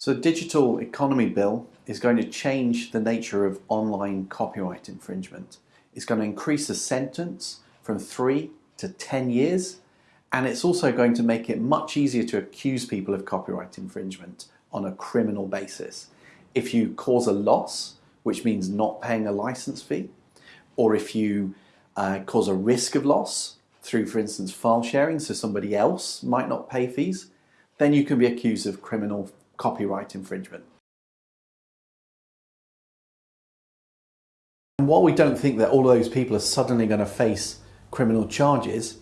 So the Digital Economy Bill is going to change the nature of online copyright infringement. It's going to increase the sentence from three to 10 years, and it's also going to make it much easier to accuse people of copyright infringement on a criminal basis. If you cause a loss, which means not paying a license fee, or if you uh, cause a risk of loss through, for instance, file sharing, so somebody else might not pay fees, then you can be accused of criminal copyright infringement. And while we don't think that all of those people are suddenly going to face criminal charges,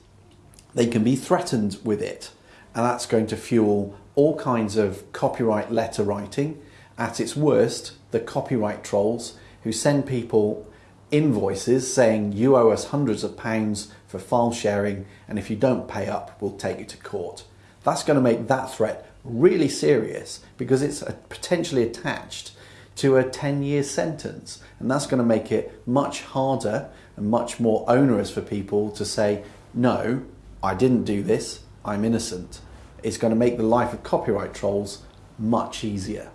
they can be threatened with it. And that's going to fuel all kinds of copyright letter writing. At its worst, the copyright trolls who send people invoices saying you owe us hundreds of pounds for file sharing and if you don't pay up, we'll take you to court. That's going to make that threat really serious because it's potentially attached to a 10 year sentence. And that's going to make it much harder and much more onerous for people to say no I didn't do this. I'm innocent. It's going to make the life of copyright trolls much easier.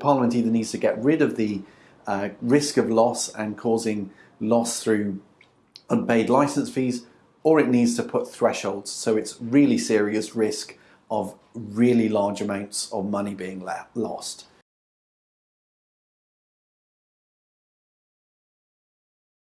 Parliament either needs to get rid of the uh, risk of loss and causing loss through unpaid license fees or it needs to put thresholds so it's really serious risk of really large amounts of money being lost.